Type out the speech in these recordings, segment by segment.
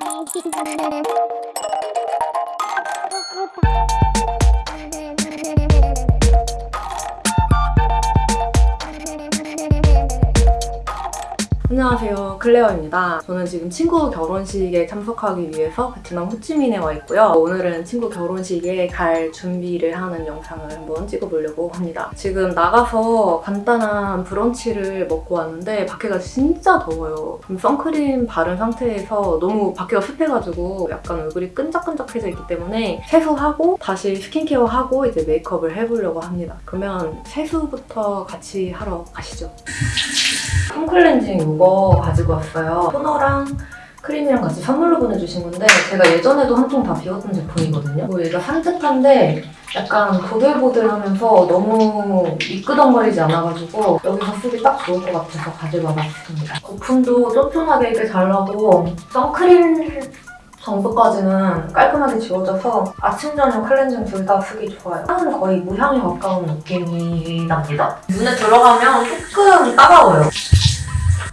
Thank you. 안녕하세요. 클레어입니다. 저는 지금 친구 결혼식에 참석하기 위해서 베트남 호치민에 와 있고요. 오늘은 친구 결혼식에 갈 준비를 하는 영상을 한번 찍어보려고 합니다. 지금 나가서 간단한 브런치를 먹고 왔는데 밖에가 진짜 더워요. 선크림 바른 상태에서 너무 밖에가 습해가지고 약간 얼굴이 끈적끈적해져 있기 때문에 세수하고 다시 스킨케어하고 이제 메이크업을 해보려고 합니다. 그러면 세수부터 같이 하러 가시죠 폼클렌징 이거 가지고 왔어요. 토너랑 크림이랑 같이 선물로 보내주신 건데 제가 예전에도 한 통 다 비웠던 제품이거든요. 뭐 얘가 산뜻한데 약간 보들보들하면서 너무 미끄덩거리지 않아가지고 여기서 쓰기 딱 좋을 것 같아서 가지고 와봤습니다. 거품도 쫀쫀하게 이렇게 잘 나고 선크림 정도까지는 깔끔하게 지워져서 아침, 저녁 클렌징 둘 다 쓰기 좋아요. 향은 거의 무향에 가까운 느낌이 납니다. 눈에 들어가면 조금 따가워요.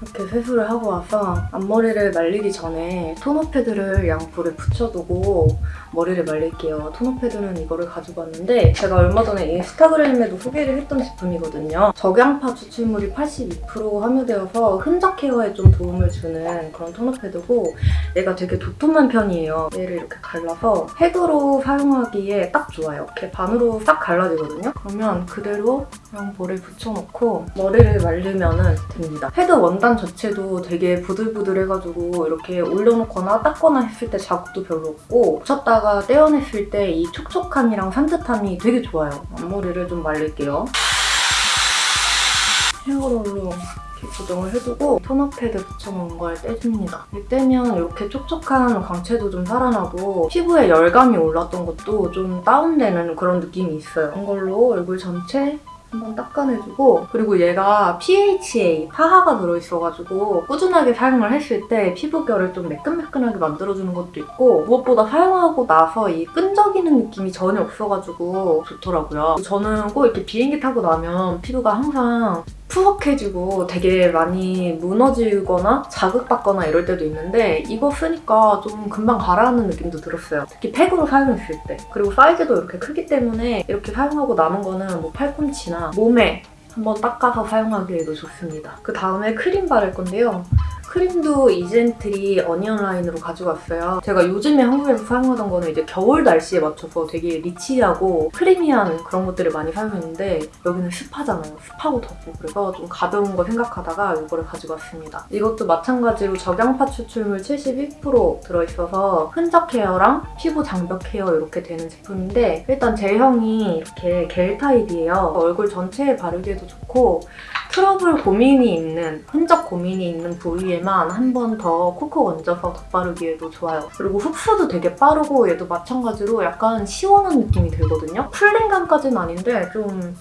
이렇게 세수를 하고 와서 앞머리를 말리기 전에 토너 패드를 양볼에 붙여두고 머리를 말릴게요. 토너 패드는 이거를 가지고 왔는데 제가 얼마 전에 인스타그램에도 소개를 했던 제품이거든요. 적양파 추출물이 82% 함유되어서 흔적 케어에 좀 도움을 주는 그런 토너 패드고 얘가 되게 도톰한 편이에요. 얘를 이렇게 갈라서 팩으로 사용하기에 딱 좋아요. 이렇게 반으로 싹 갈라지거든요. 그러면 그대로 양볼에 붙여놓고 머리를 말리면 됩니다. 패드 원단 자체도 되게 부들부들해가지고 이렇게 올려놓거나 닦거나 했을 때 자국도 별로 없고 붙였다가 떼어냈을 때 이 촉촉함이랑 산뜻함이 되게 좋아요. 앞머리를 좀 말릴게요. 헤어롤로 고정을 해두고 토너 패드 붙여놓은 걸 떼줍니다. 이 떼면 이렇게 촉촉한 광채도 좀 살아나고 피부에 열감이 올랐던 것도 좀 다운되는 그런 느낌이 있어요. 이걸로 얼굴 전체 한번 닦아내주고 그리고 얘가 PHA, 파하가 들어있어가지고 꾸준하게 사용을 했을 때 피부결을 좀 매끈매끈하게 만들어주는 것도 있고 무엇보다 사용하고 나서 이 끈적이는 느낌이 전혀 없어가지고 좋더라고요. 저는 꼭 이렇게 비행기 타고 나면 피부가 항상 푸석해지고 되게 많이 무너지거나 자극받거나 이럴 때도 있는데 이거 쓰니까 좀 금방 가라앉는 느낌도 들었어요. 특히 팩으로 사용했을 때. 그리고 사이즈도 이렇게 크기 때문에 이렇게 사용하고 남은 거는 뭐 팔꿈치나 몸에 한번 닦아서 사용하기에도 좋습니다. 그 다음에 크림 바를 건데요. 크림도 이즈앤트리 onion 라인으로 가지고 왔어요. 제가 요즘에 한국에서 사용하던 거는 이제 겨울 날씨에 맞춰서 되게 rich하고 creamy한 그런 것들을 많이 사용했는데 여기는 습하잖아요. 습하고 덥고 그래서 좀 가벼운 거 생각하다가 이거를 가지고 왔습니다. 이것도 마찬가지로 적양파 추출물 71% 들어있어서 흔적 케어랑 피부 장벽 케어 이렇게 되는 제품인데 일단 제형이 이렇게 겔 타입이에요. 얼굴 전체에 바르기에도 좋고 트러블 고민이 있는, 흔적 고민이 있는 부위에만 한 번 더 콕콕 얹어서 덧바르기에도 좋아요. 그리고 흡수도 되게 빠르고 얘도 마찬가지로 약간 시원한 느낌이 들거든요. cooling감까지는 아닌데 좀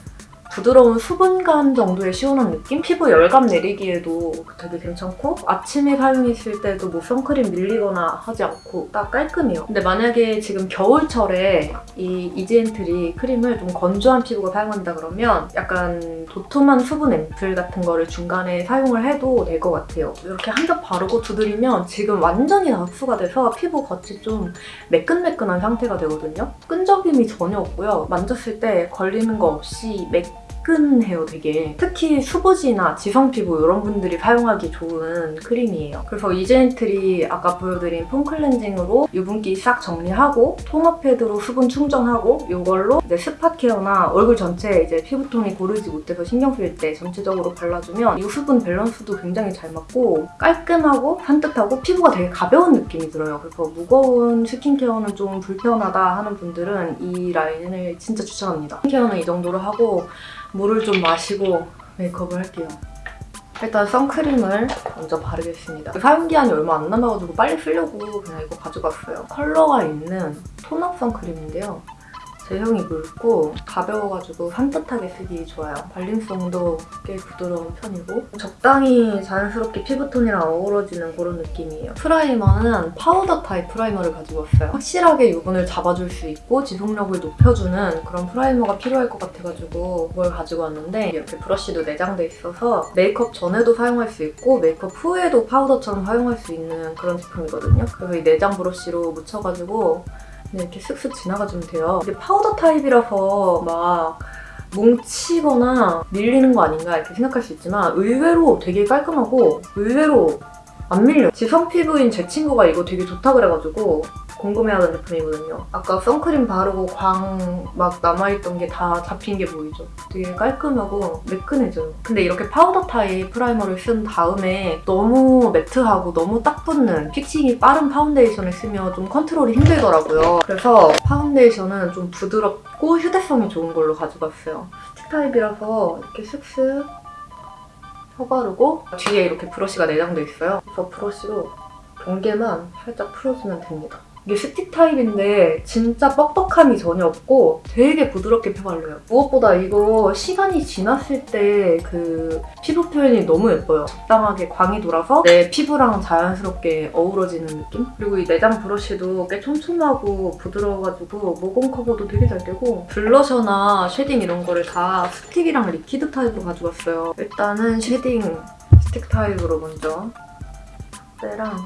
부드러운 수분감 정도의 시원한 느낌? 피부 열감 내리기에도 되게 괜찮고 아침에 사용했을 때도 뭐 선크림 밀리거나 하지 않고 딱 깔끔해요. 근데 만약에 지금 겨울철에 이 이즈앤트리 크림을 좀 건조한 피부가 사용한다 그러면 약간 도톰한 수분 앰플 같은 거를 중간에 사용을 해도 될 것 같아요. 이렇게 한 겹 바르고 두드리면 지금 완전히 다 흡수가 돼서 피부 겉이 좀 매끈매끈한 상태가 되거든요. 끈적임이 전혀 없고요. 만졌을 때 걸리는 거 없이 매 매끈해요 되게. 특히 수부지나 지성 피부 이런 분들이 사용하기 좋은 크림이에요. 그래서 이즈앤트리 아까 보여드린 폼 클렌징으로 유분기 싹 정리하고 토너 패드로 수분 충전하고 이걸로 이제 spot 케어나 얼굴 전체에 이제 피부톤이 고르지 못해서 신경 쓸 때 전체적으로 발라주면 이 수분 밸런스도 굉장히 잘 맞고 깔끔하고 산뜻하고 피부가 되게 가벼운 느낌이 들어요. 그래서 무거운 스킨케어는 좀 불편하다 하는 분들은 이 라인을 진짜 추천합니다. 스킨케어는 이 정도로 하고 물을 좀 마시고 메이크업을 할게요. 일단 선크림을 먼저 바르겠습니다. 사용기한이 얼마 안 남아가지고 빨리 쓰려고 그냥 이거 가져갔어요. 컬러가 있는 tone-up 선크림인데요. 제형이 묽고 가벼워가지고 산뜻하게 쓰기 좋아요. 발림성도 꽤 부드러운 편이고 적당히 자연스럽게 피부톤이랑 어우러지는 그런 느낌이에요. 프라이머는 파우더 타입 프라이머를 가지고 왔어요. 확실하게 유분을 잡아줄 수 있고 지속력을 높여주는 그런 프라이머가 필요할 것 같아가지고 그걸 가지고 왔는데 이렇게 브러쉬도 내장돼 있어서 메이크업 전에도 사용할 수 있고 메이크업 후에도 파우더처럼 사용할 수 있는 그런 제품이거든요. 그래서 이 내장 브러쉬로 묻혀가지고 그냥 이렇게 쓱쓱 지나가주면 돼요. 이게 파우더 타입이라서 막 뭉치거나 밀리는 거 아닌가 이렇게 생각할 수 있지만 의외로 되게 깔끔하고 의외로 안 밀려요. 지성 피부인 제 친구가 이거 되게 좋다 그래가지고 궁금해하던 제품이거든요. 아까 선크림 바르고 광 막 남아있던 게 다 잡힌 게 보이죠? 되게 깔끔하고 매끈해져요. 근데 이렇게 파우더 타입 프라이머를 쓴 다음에 너무 매트하고 너무 딱 붙는 fixing이 빠른 파운데이션을 쓰면 좀 컨트롤이 힘들더라고요. 그래서 파운데이션은 좀 부드럽고 휴대성이 좋은 걸로 가져갔어요. 스틱 타입이라서 이렇게 슥슥 펴바르고 뒤에 이렇게 브러쉬가 내장돼 있어요. 그래서 브러쉬로 경계만 살짝 풀어주면 됩니다. 이게 스틱 타입인데 진짜 뻑뻑함이 전혀 없고 되게 부드럽게 펴발려요. 무엇보다 이거 시간이 지났을 때 그 피부 표현이 너무 예뻐요. 적당하게 광이 돌아서 내 피부랑 자연스럽게 어우러지는 느낌? 그리고 이 내장 브러쉬도 꽤 촘촘하고 부드러워가지고 모공 커버도 되게 잘 되고 블러셔나 쉐딩 이런 거를 다 스틱이랑 리퀴드 타입으로 가져갔어요. 일단은 쉐딩 스틱 타입으로 먼저 때랑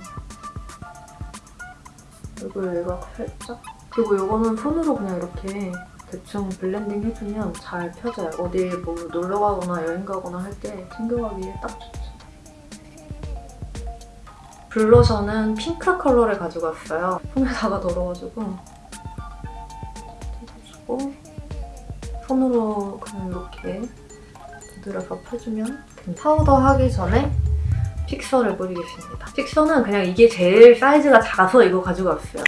얼굴 외곽 살짝 그리고 이거는 손으로 그냥 이렇게 대충 blending 해주면 잘 펴져요. 어디 뭐 놀러 가거나 여행 가거나 할 때 챙겨가기에 딱 좋죠. 블러셔는 핑크 컬러를 가지고 왔어요. 손에다가 덜어가지고 해주고 손으로 그냥 이렇게 두드려서 펴주면 됩니다. 파우더 하기 전에 픽서를 뿌리겠습니다. 픽서는 그냥 이게 제일 사이즈가 작아서 이거 가지고 왔어요.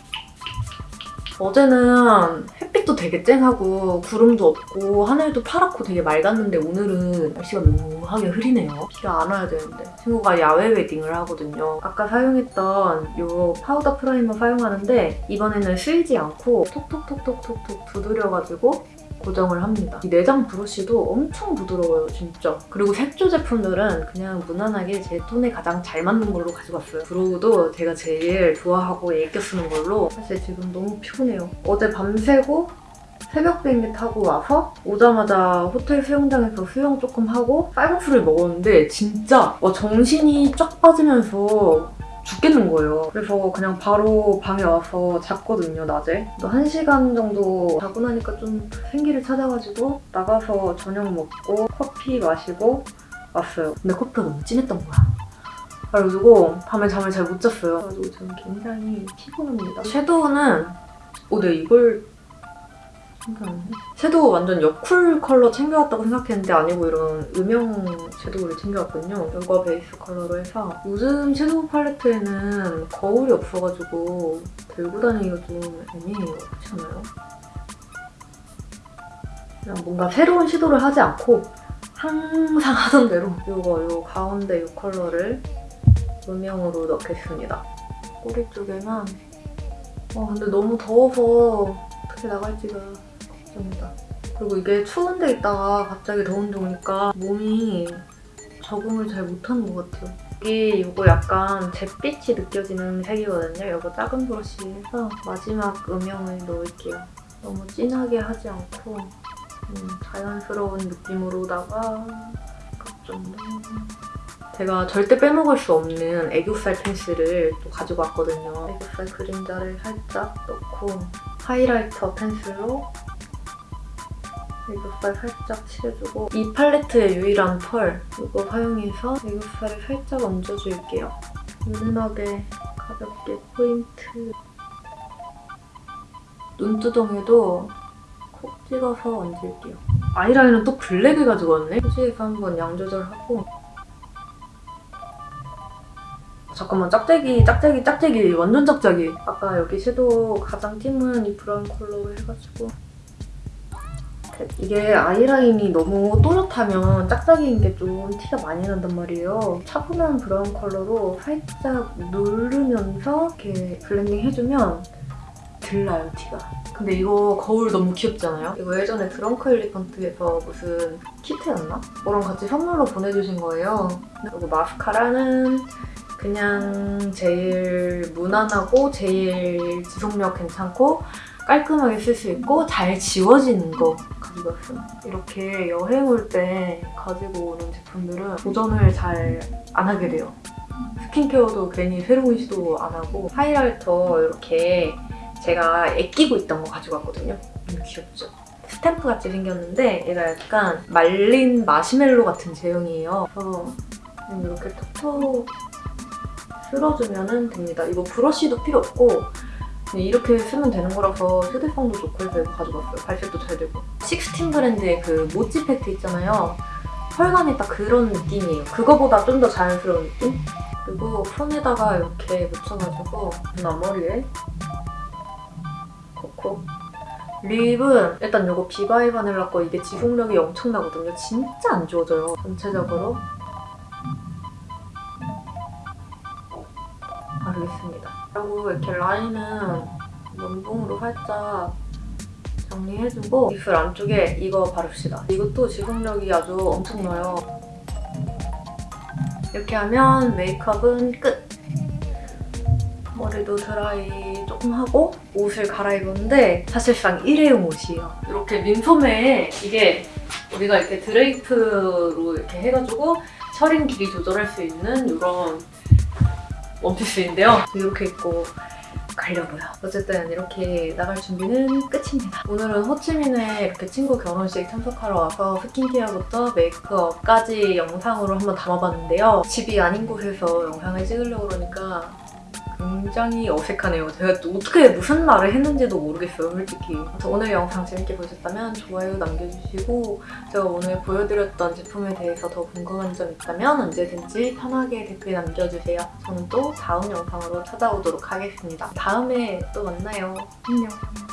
어제는 햇빛도 되게 쨍하고 구름도 없고 하늘도 파랗고 되게 맑았는데 오늘은 날씨가 묘하게 흐리네요. 비가 안 와야 되는데 친구가 야외 웨딩을 하거든요. 아까 사용했던 이 파우더 프라이머 사용하는데 이번에는 쓸지 않고 톡톡톡톡톡톡 두드려가지고 고정을 합니다. 이 내장 브러쉬도 엄청 부드러워요, 진짜. 그리고 색조 제품들은 그냥 무난하게 제 톤에 가장 잘 맞는 걸로 가지고 왔어요. 브로우도 제가 제일 좋아하고 애껴 쓰는 걸로 사실 지금 너무 피곤해요. 어제 밤새고 새벽 비행기 타고 와서 오자마자 호텔 수영장에서 수영 조금 하고 쌀국수를 먹었는데 진짜 와, 정신이 쫙 빠지면서 죽겠는 거예요. 그래서 그냥 바로 방에 와서 잤거든요, 낮에. 또 1시간 정도 자고 나니까 좀 생기를 찾아가지고 나가서 저녁 먹고 커피 마시고 왔어요. 근데 커피가 너무 진했던 거야. 그래가지고 밤에 잠을 잘 못 잤어요. 그래가지고 저는 굉장히 피곤합니다. 섀도우는 어, 네, 이걸 섀도우 완전 여쿨 컬러 챙겨왔다고 생각했는데 아니고 이런 음영 섀도우를 챙겨왔거든요. 이거 베이스 컬러로 해서 요즘 섀도우 팔레트에는 거울이 없어가지고 들고 다니기가 좀 애매해요. 그렇지 않아요? 그냥 뭔가 새로운 시도를 하지 않고 항상 하던 대로 이거 요 가운데 이 컬러를 음영으로 넣겠습니다. 꼬리 쪽에만 와 근데 너무 더워서 어떻게 나갈지가 걱정이다. 그리고 이게 추운 데 있다가 갑자기 더운 데 오니까 몸이 적응을 잘 못하는 것 같아요. 여기 이거 약간 잿빛이 느껴지는 색이거든요. 이거 작은 브러쉬에서 마지막 음영을 넣을게요. 너무 진하게 하지 않고 음, 자연스러운 느낌으로다가 그 정도. 제가 절대 빼먹을 수 없는 애교살 펜슬을 또 가지고 왔거든요. 애교살 그림자를 살짝 넣고 하이라이터 펜슬로 애교살 살짝 칠해주고 이 팔레트의 유일한 펄 이거 사용해서 애교살을 살짝 얹어줄게요. 은은하게 가볍게 포인트 눈두덩이도 콕 찍어서 얹을게요. 아이라인은 또 블랙을 가지고 왔네? 휴지에서 한번 양 조절하고 잠깐만 짝짝이 짝짝이 짝짝이 완전 짝짝이 아까 여기 섀도우 가장 띄는 이 브라운 컬러로 해가지고 이게 아이라인이 너무 또렷하면 짝짝이인 게 좀 티가 많이 난단 말이에요. 차분한 브라운 컬러로 살짝 누르면서 이렇게 blending 해주면 들나요 티가 근데 이거 거울 너무 귀엽잖아요? 이거 예전에 드렁크 엘리펀트에서 무슨 키트였나? 뭐랑 같이 선물로 보내주신 거예요 그리고 마스카라는 그냥 제일 무난하고 제일 지속력 괜찮고 깔끔하게 쓸 수 있고 잘 지워지는 거 가지고 왔어요. 이렇게 여행 올 때 가지고 오는 제품들은 도전을 잘 안 하게 돼요. 스킨케어도 괜히 새로운 시도 안 하고 하이라이터 이렇게 제가 애끼고 있던 거 가지고 왔거든요. 귀엽죠? 스탬프 같이 생겼는데 얘가 약간 말린 마시멜로 같은 제형이에요. 그래서 이렇게 톡톡 쓸어주면 됩니다. 이거 브러쉬도 필요 없고 이렇게 쓰면 되는 거라서 휴대성도 좋고 해서 이거 가져갔어요. 발색도 잘 되고. 식스틴 브랜드의 그 모찌 팩트 있잖아요. 펄감이 딱 그런 느낌이에요. 그거보다 좀 더 자연스러운 느낌? 그리고 손에다가 이렇게 묻혀가지고 앞머리에 콕콕 립은 일단 이거 비바이 바닐라 거 이게 지속력이 엄청나거든요. 진짜 안 지워져요. 전체적으로 바르겠습니다. 그리고 이렇게 라인은 면봉으로 살짝 정리해주고 입술 안쪽에 이거 바릅시다. 이것도 지속력이 아주 엄청나요. 이렇게 하면 메이크업은 끝! 머리도 드라이 조금 하고 옷을 갈아입었는데 사실상 일회용 옷이에요. 이렇게 민소매에 이게 우리가 이렇게 드레이프로 이렇게 해가지고 셔링 길이 조절할 수 있는 이런 원피스인데요. 이렇게 입고 가려고요. 어쨌든 이렇게 나갈 준비는 끝입니다. 오늘은 호치민에 이렇게 친구 결혼식 참석하러 와서 스킨케어부터 메이크업까지 영상으로 한번 담아봤는데요. 집이 아닌 곳에서 영상을 찍으려고 그러니까 굉장히 어색하네요. 제가 또 어떻게 무슨 말을 했는지도 모르겠어요, 솔직히. 오늘 영상 재밌게 보셨다면 좋아요 남겨주시고 제가 오늘 보여드렸던 제품에 대해서 더 궁금한 점 있다면 언제든지 편하게 댓글 남겨주세요. 저는 또 다음 영상으로 찾아오도록 하겠습니다. 다음에 또 만나요. 안녕.